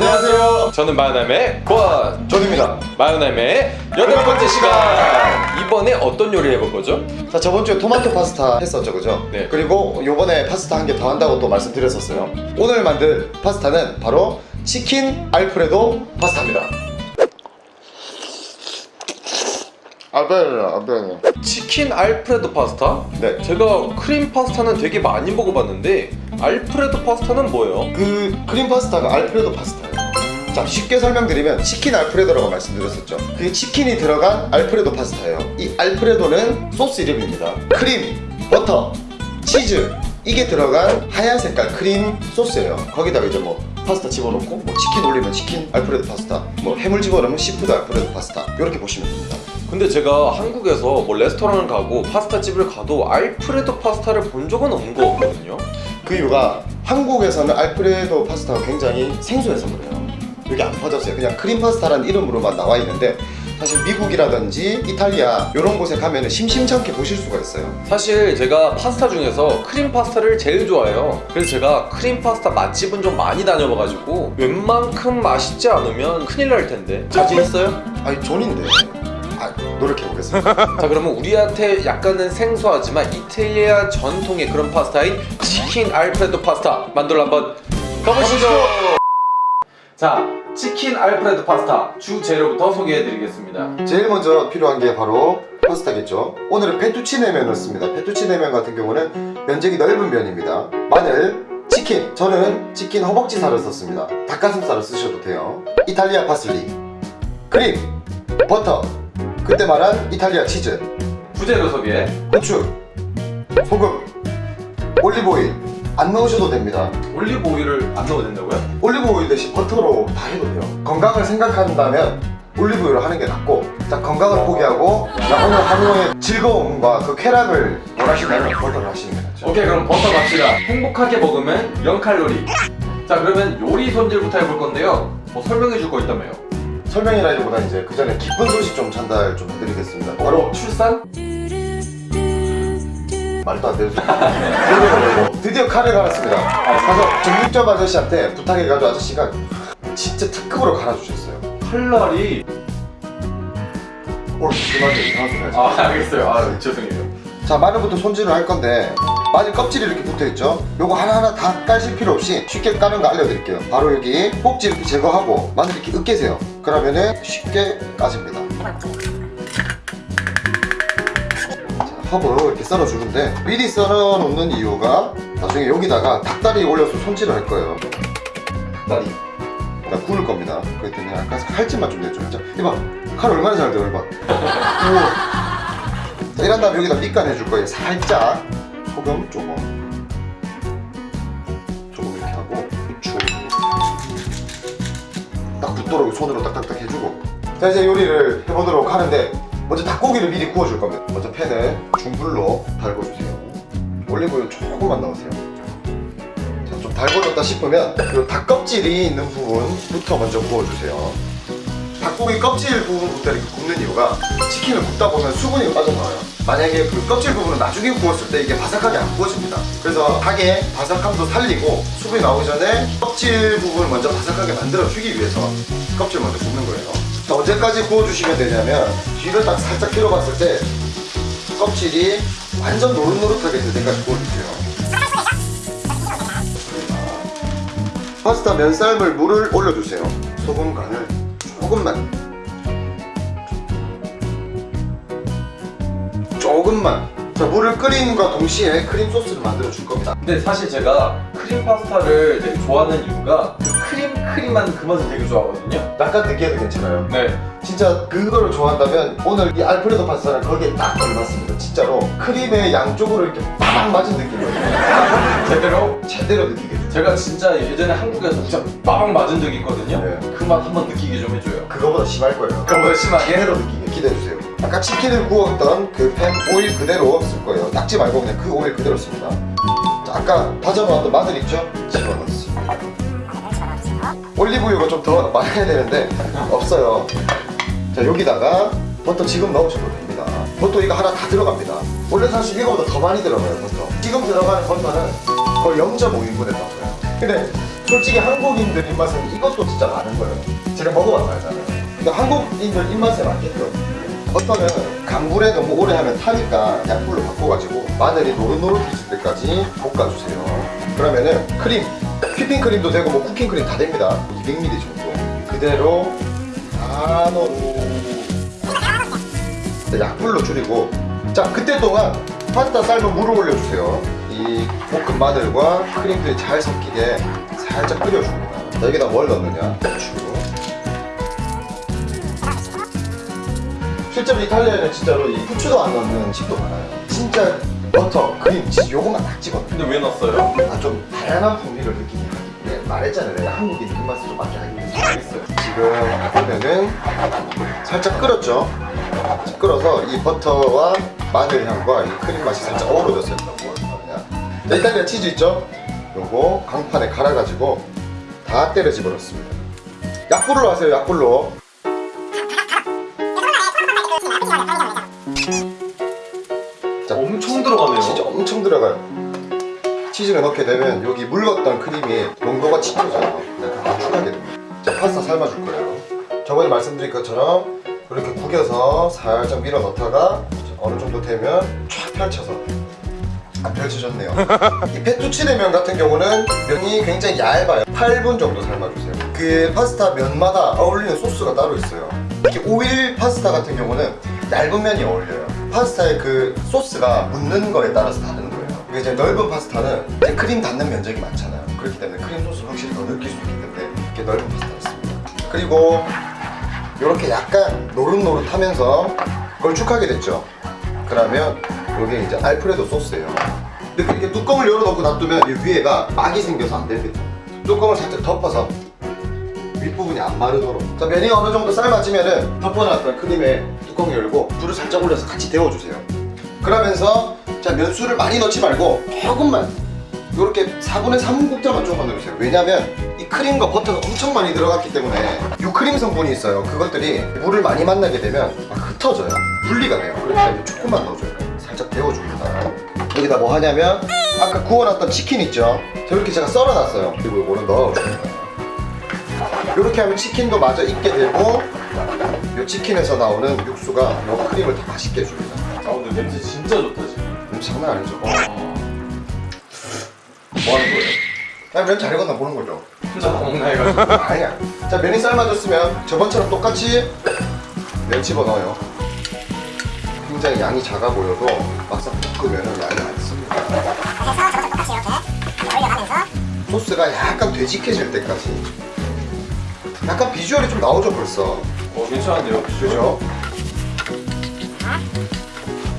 안녕하세요. 저는 마요남의 권 존입니다 마요남의 여덟 번째 시간. 이번에 어떤 요리 해볼 거죠? 자 저번 주에 토마토 파스타 했었죠 그죠? 네. 그리고 요번에 파스타 한 개 더 한다고 또 말씀드렸었어요 오늘 만들 파스타는 바로 치킨 알프레도 파스타입니다 알프레도 알프레도 치킨 알프레도 파스타? 네. 제가 크림 파스타는 되게 많이 먹어봤는데 알프레도 파스타는 뭐예요? 그 크림 파스타가 알프레도 파스타예요. 자 쉽게 설명드리면 치킨 알프레도라고 말씀드렸었죠. 그게 치킨이 들어간 알프레도 파스타예요. 이 알프레도는 소스 이름입니다. 크림, 버터, 치즈. 이게 들어간 하얀 색깔 크림 소스예요. 거기다가 이제 뭐 파스타 집어넣고 뭐 치킨 올리면 치킨 알프레도 파스타 뭐 해물 집어넣으면 시푸드 알프레도 파스타 이렇게 보시면 됩니다. 근데 제가 한국에서 뭐 레스토랑을 가고 파스타 집을 가도 알프레도 파스타를 본 적은 없는 것 같거든요. 그 이유가 한국에서는 알프레도 파스타가 굉장히 생소해서 그래요. 여기 안 퍼졌어요 그냥 크림 파스타라는 이름으로만 나와 있는데 사실 미국이라든지 이탈리아 이런 곳에 가면 심심찮게 보실 수가 있어요. 사실 제가 파스타 중에서 크림 파스타를 제일 좋아해요. 그래서 제가 크림 파스타 맛집은 좀 많이 다녀봐가지고 웬만큼 맛있지 않으면 큰일 날 텐데. 자신 있어요? 아니 존인데. 아 노력해보겠습니다. 자 그러면 우리한테 약간은 생소하지만 이탈리아 전통의 그런 파스타인 치킨 알프레도 파스타 만들어 한번 가보시죠. 자 치킨 알프레도 파스타 주 재료부터 소개해드리겠습니다. 제일 먼저 필요한 게 바로 파스타겠죠. 오늘은 페투치네 면을 씁니다. 페투치네 면 같은 경우는 면적이 넓은 면입니다. 마늘, 치킨. 저는 치킨 허벅지살을 썼습니다. 닭가슴살을 쓰셔도 돼요. 이탈리아 파슬리 크림, 버터 그때 말한 이탈리아 치즈. 부재료 소개 후추, 소금, 올리브오일. 안 넣으셔도 됩니다. 올리브 오일을 안 넣어도 된다고요? 올리브오일 대신 버터로 다 해도 돼요. 건강을 생각한다면 올리브오일을 하는 게 낫고 자 건강을 포기하고 나 오늘 하루의 즐거움과 그 쾌락을 원하신다면 버터를 하시는 게 낫죠. 오케이 그럼 버터 갑시다 행복하게 먹으면 0칼로리. 자 그러면 요리 손질부터 해볼 건데요. 뭐 설명해 줄 거 있다며요 설명이라기보다 이제 그 전에 기쁜 소식 좀 전달 좀 해드리겠습니다. 바로 출산? 말도 안 되는 소리. 드디어, 칼을 갈았습니다. 가서 정육점 아저씨한테 부탁해가지고 아저씨가 진짜 특급으로 갈아주셨어요. 칼날이 오늘 이상한 소리 하지. 아 알겠어요. 아 죄송해요. 자 마늘부터 손질을 할 건데 마늘 껍질이 이렇게 붙어있죠. 요거 하나하나 다 까실 필요 없이 쉽게 까는 거 알려드릴게요. 바로 여기 꼭지 이렇게 제거하고 마늘 이렇게 으깨세요. 그러면은 쉽게 까집니다. 자, 허브 이렇게 썰어주는데 미리 썰어놓는 이유가 나중에 여기다가 닭다리 올려서 손질을 할 거예요. 닭다리. 나 구울 겁니다. 때문에 약간 칼집만 좀 내줘. 자 이봐. 칼 얼마나 잘 돼요 이봐. 오. 자, 이런 다음에 여기다 밑간 해줄 거예요. 살짝 소금 조금 조금 이렇게 하고 후추. 딱 붙도록 손으로 딱딱딱 해주고. 자 이제 요리를 해보도록 하는데 먼저 닭고기를 미리 구워줄 겁니다. 먼저 팬에 중불로 달궈주세요. 올리브유 조금만 넣으세요. 자, 좀 달궈졌다 싶으면 그 닭껍질이 있는 부분부터 먼저 구워주세요. 닭고기 껍질 부분부터 이렇게 굽는 이유가 치킨을 굽다 보면 수분이 빠져나와요 만약에 그 껍질 부분은 나중에 구웠을 때 이게 바삭하게 안 구워집니다. 그래서 닭의 바삭함도 살리고 수분이 나오기 전에 껍질 부분을 먼저 바삭하게 만들어 주기 위해서 껍질 먼저 굽는 거예요. 자, 언제까지 구워주시면 되냐면 뒤를 딱 살짝 들어봤을 때 껍질이 완전 노릇노릇하게 될 때까지 구워주세요. 파스타 면삶을 물을 올려주세요. 소금 간을 조금만 조금만. 자 물을 끓인과 동시에 크림 소스를 만들어 줄 겁니다. 근데 사실 제가 크림 파스타를 되게 좋아하는 이유가 그 크림 크림한 그 맛을 되게 좋아하거든요. 약간 느끼해도 괜찮아요? 네. 진짜 그거를 좋아한다면 오늘 이 알프레도 파스타는 거기에 딱 걸맞습니다 진짜로. 크림의 양쪽으로 이렇게 빡 맞은 느낌이에요 제대로? 제대로 느끼게 제가 진짜 예전에 한국에서 진짜 빠방 맞은 적이 있거든요. 네. 그맛 한번 느끼게 좀 해줘요. 그거보다 심할 거예요. 그거보다 심하게? 제대로 느끼게 기대해주세요 아까 치킨을 구웠던 그 팬 오일 그대로 쓸 거예요. 닦지 말고 그냥 그 오일 그대로 씁니다. 자, 아까 다져놓았던 마늘 있죠? 집어넣습니다. 올리브유가 좀 더 많이 해야 되는데 없어요. 자 여기다가 버터 지금 넣으셔도 됩니다. 버터 이거 하나 다 들어갑니다. 원래 사실 이거보다 더 많이 들어가요 버터. 지금 들어가는 버터는 거의 0.5인분에 나와요. 근데 솔직히 한국인들 입맛은 이것도 진짜 많은 거예요. 제가 알잖아요. 근데 한국인들 입맛에 맞게끔 버터는 강불에 너무 오래 하면 타니까 약불로 바꿔가지고 마늘이 노릇노릇해질 때까지 볶아주세요. 그러면은 크림, 휘핑 크림도 되고 뭐 쿠킹 크림 다 됩니다. 200ml 정도. 그대로 다 넣고 자, 약불로 줄이고 자 그때 동안 파스타 삶은 물을 올려주세요 이 볶은 마늘과 크림들이 잘 섞이게 살짝 끓여줍니다 자, 여기다 뭘 넣느냐 실제로 이탈리아에는 진짜로 이 후추도 안 넣는 집도 많아요. 진짜 버터, 크림, 치즈 요것만 딱 찍거든요. 근데 왜 넣었어요? 아, 좀 다양한 풍미를 느끼기 네, 말했잖아요. 내가 한국인 입맛을 좀 맞게 하기 위해서 알겠어요. 지금 보면은 살짝 끓었죠? 끓어서 이 버터와 마늘 향과 이 크림 맛이 살짝 어우러졌어요. 자, 이탈리아 치즈 있죠? 요거 강판에 갈아가지고 다 때려 집어넣습니다. 약불로 하세요 약불로 들어가요. 치즈를 넣게 되면 여기 물렀던 크림이 농도가 짙어져요. 네, 그거 추가하게 됩니다. 자, 파스타 삶아줄 거예요. 저번에 말씀드린 것처럼 이렇게 구겨서 살짝 밀어 넣다가 어느 정도 되면 쫙 펼쳐서 안 펼쳐졌네요. 이 페투치네 면 같은 경우는 면이 굉장히 얇아요. 8분 정도 삶아주세요. 그 파스타 면마다 어울리는 소스가 따로 있어요. 특히 오일 파스타 같은 경우는 얇은 면이 어울려요. 파스타의 그 소스가 묻는 거에 따라서 다른 그게 이제 넓은 파스타는 이제 크림 닿는 면적이 많잖아요. 그렇기 때문에 크림 소스를 확실히 더 느낄 수 있기 때문에 이렇게 넓은 파스타를 씁니다. 그리고 이렇게 약간 노릇노릇하면서 걸쭉하게 됐죠. 그러면 이게 이제 알프레도 소스예요. 근데 이렇게 뚜껑을 열어놓고 놔두면 이 위에가 막이 생겨서 안 됩니다. 뚜껑을 살짝 덮어서 윗부분이 안 마르도록 자 면이 어느 정도 삶아지면은 덮어놨던 크림에 뚜껑 열고 불을 살짝 올려서 같이 데워주세요 그러면서 자 면수를 많이 넣지 말고 조금만 이렇게 4분의 3 국자만 조금만 넣으세요. 왜냐면 이 크림과 버터가 엄청 많이 들어갔기 때문에 유크림 성분이 있어요. 그것들이 물을 많이 만나게 되면 막 흩어져요. 분리가 돼요. 때문에 조금만 넣어줘요. 살짝 데워줍니다. 여기다 뭐 하냐면 아까 구워놨던 치킨 있죠? 저렇게 제가 썰어놨어요. 그리고 이거는 넣어줍니다. 이렇게 하면 치킨도 마저 익게 되고 이 치킨에서 나오는 육수가 이 크림을 다 맛있게 해줍니다. 아 근데 냄새 진짜 좋다 지금. 음, 장난 아니죠. 뭐 하는 거예요? 아, 면잘 익었나 보는 거죠. 혼자 먹나 해가지고. 아니야. 자 면이 삶아졌으면 저번처럼 똑같이 면 집어넣어요. 굉장히 양이 작아 보여도 막상 볶으면 양이 많습니다. 소스가 약간 되직해질 때까지. 약간 비주얼이 좀 나오죠 벌써. 어 괜찮은데요? 그죠?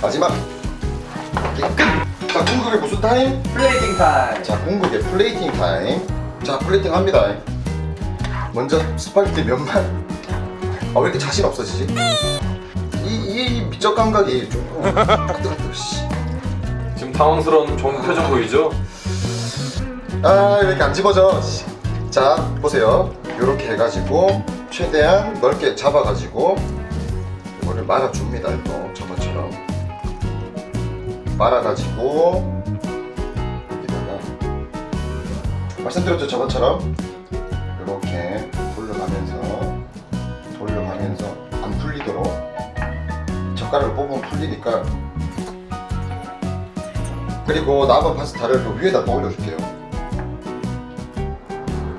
마지막 끝! 자 궁극의 무슨 타임? plating time. 자 궁극의 plating time 자 플레이팅 합니다 먼저 스파게티 면만 아 왜 이렇게 자신 없어지지? 이, 이 미적 감각이 좀 뜨뜻뜨뜻 씨. 지금 당황스러운 종 표정 보이죠? 아 이렇게 안 집어져 씨. 자 보세요 이렇게 해가지고 최대한 넓게 잡아가지고 이거를 말아줍니다 이거 말아가지고 여기다가 말씀드렸죠 저번처럼? 이렇게 돌려가면서 돌려가면서 안 풀리도록 젓가락을 뽑으면 풀리니까. 그리고 남은 파스타를 또 위에다 또 올려줄게요.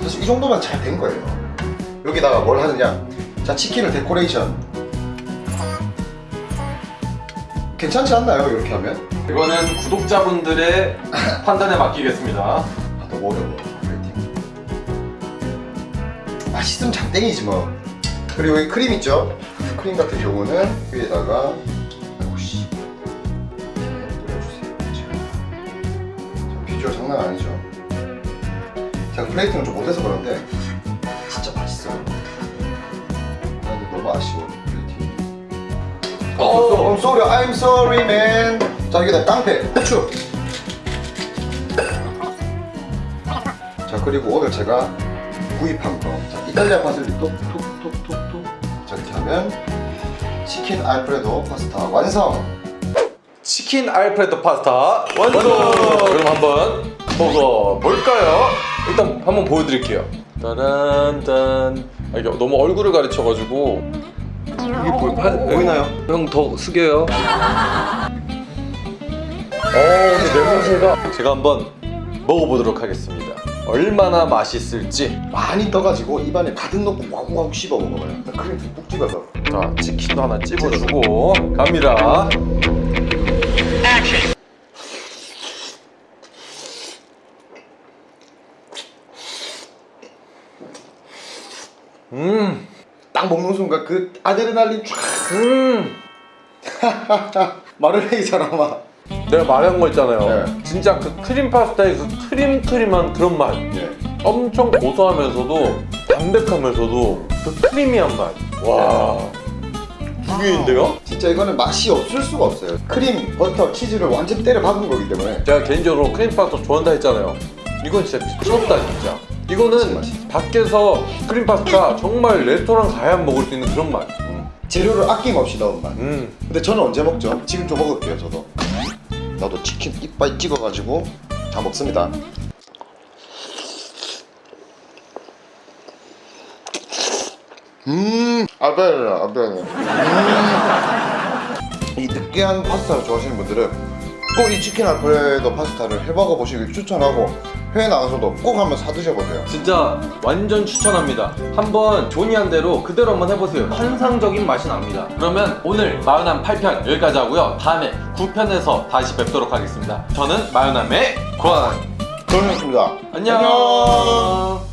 사실 이 정도면 잘 된 거예요. 여기다가 뭘 하느냐? 자 치킨을 데코레이션. 괜찮지 않나요? 이렇게 하면? 이거는 구독자분들의 판단에 맡기겠습니다. 아, 너무 어려워 플레이팅 맛있으면 장땡이지 뭐 그리고 여기 크림 있죠? 크림 같은 경우는 위에다가 역시 뿌려주세요 자, 비주얼 장난 아니죠? 제가 plating을 좀 못해서 그런데 진짜 맛있어요 아, 근데 너무 아쉬워 플레이팅 어, I'm sorry, I'm sorry, man. 자, 여기다 깡패, 후추. 자, 그리고 오늘 제가 구입한 거. 자, 이탈리아 바질리 톡톡톡톡톡. 자, 이렇게 하면 치킨 알프레도 파스타 완성. 치킨 알프레도 파스타 완성. 그럼 한번 먹어 볼까요? 일단 한번 보여드릴게요. 따란딴. 아, 이게 너무 얼굴을 가리쳐가지고 이게 보, 파, 보이나요? 형 더 숙여요. 어, 냄새가 제가 한번 먹어보도록 하겠습니다. 얼마나 맛있을지. 많이 떠가지고 입안에 가득 넣고 와구와구 씹어 먹어봐요. 크림 듬뿍 찍어서. 자, 치킨도 하나 찝어주고 갑니다. 음, 딱 먹는 순간 그 아드레날린 쫙 음. 말을 해 이 사람아. 내가 말한 거 있잖아요. 네. 진짜 그 크림 파스타의 그 크림 크림한 그런 맛. 네. 엄청 고소하면서도 담백하면서도 그 creamy한 맛. 와, 죽이는데요? 진짜 이거는 맛이 없을 수가 없어요. 크림, 버터, 치즈를 완전 때려 박은 거기 때문에. 제가 개인적으로 크림 파스타 좋아한다 했잖아요. 이건 진짜 미쳤다 진짜. 이거는 맛있지. 밖에서 크림 파스타 정말 레스토랑 가야 먹을 수 있는 그런 맛. 재료를 아낌없이 넣은 맛. 음, 근데 저는 언제 먹죠? 지금 좀 먹을게요, 저도. 나도 치킨 이빨 찍어가지고 다 먹습니다. 음, 아베르, 아베르. 음. 이 느끼한 파스타를 좋아하시는 분들은 꼭 이 치킨 알프레도 파스타를 해먹어 보시길 추천하고 해외 나가서도 꼭 한번 사 드셔보세요. 진짜 완전 추천합니다. 한번 조니한 대로 그대로 한번 해보세요. 환상적인 맛이 납니다. 그러면 오늘 마요남 8편 여기까지 하고요. 다음에 9편에서 다시 뵙도록 하겠습니다. 저는 마요남의 권. 저는 습니다 안녕.